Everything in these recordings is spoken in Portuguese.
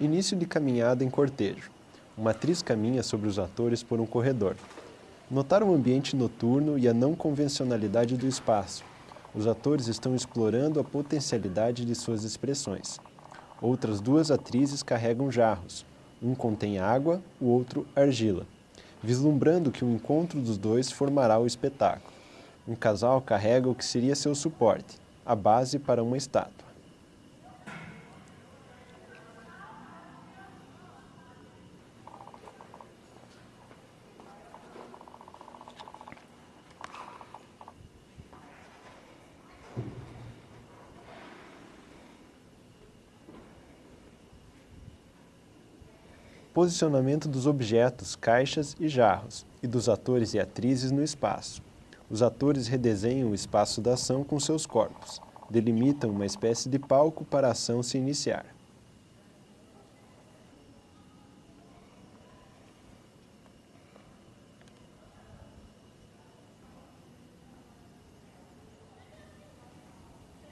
Início de caminhada em cortejo. Uma atriz caminha sobre os atores por um corredor. Notar o ambiente noturno e a não convencionalidade do espaço. Os atores estão explorando a potencialidade de suas expressões. Outras duas atrizes carregam jarros. Um contém água, o outro argila, vislumbrando que o encontro dos dois formará o espetáculo. Um casal carrega o que seria seu suporte, a base para uma estátua. Posicionamento dos objetos, caixas e jarros, e dos atores e atrizes no espaço. Os atores redesenham o espaço da ação com seus corpos, delimitam uma espécie de palco para a ação se iniciar.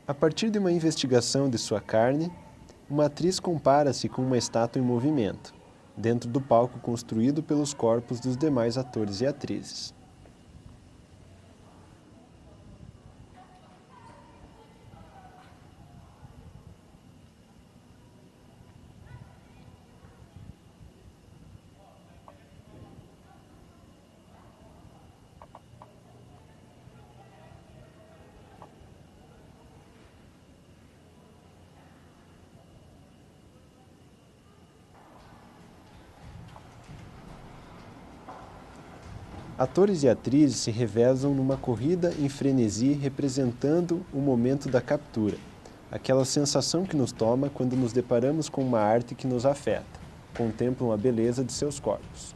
A partir de uma investigação de sua carne, uma atriz compara-se com uma estátua em movimento dentro do palco construído pelos corpos dos demais atores e atrizes. Atores e atrizes se revezam numa corrida em frenesi representando o momento da captura, aquela sensação que nos toma quando nos deparamos com uma arte que nos afeta, contemplam a beleza de seus corpos.